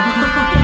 아.